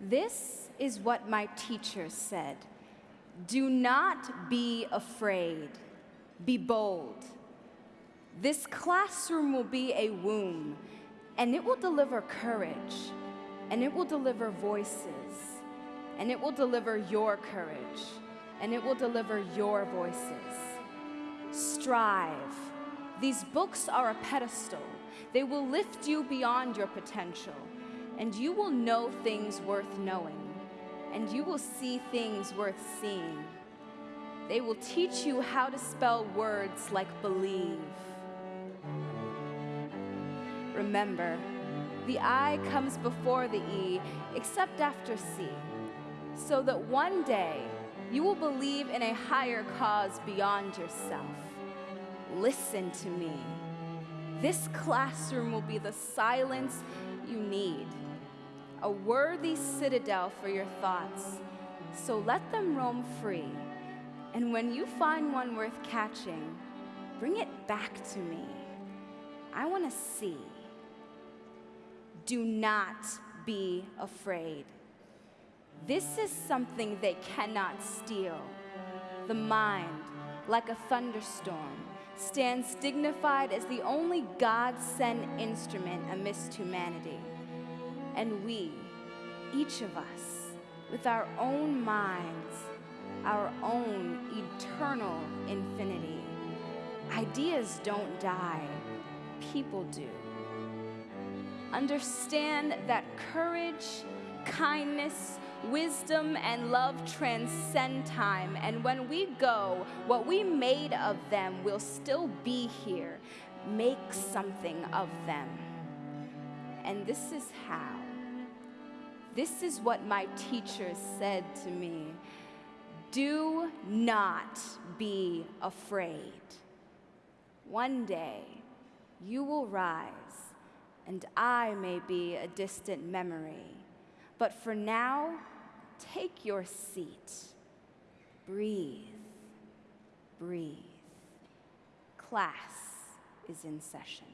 This is what my teacher said Do not be afraid, be bold. This classroom will be a womb, and it will deliver courage, and it will deliver voices, and it will deliver your courage, and it will deliver your voices. Strive. These books are a pedestal. They will lift you beyond your potential, and you will know things worth knowing, and you will see things worth seeing. They will teach you how to spell words like believe. Remember, the I comes before the E, except after C, so that one day you will believe in a higher cause beyond yourself. Listen to me. This classroom will be the silence you need, a worthy citadel for your thoughts. So let them roam free. And when you find one worth catching, bring it back to me. I want to see. Do not be afraid. This is something they cannot steal. The mind, like a thunderstorm, stands dignified as the only God sent instrument amidst humanity. And we, each of us, with our own minds, our own eternal infinity. Ideas don't die, people do. Understand that courage, kindness, wisdom, and love transcend time. And when we go, what we made of them will still be here. Make something of them. And this is how. This is what my teacher said to me Do not be afraid. One day you will rise, and I may be a distant memory. But for now, take your seat. Breathe, breathe. Class is in session.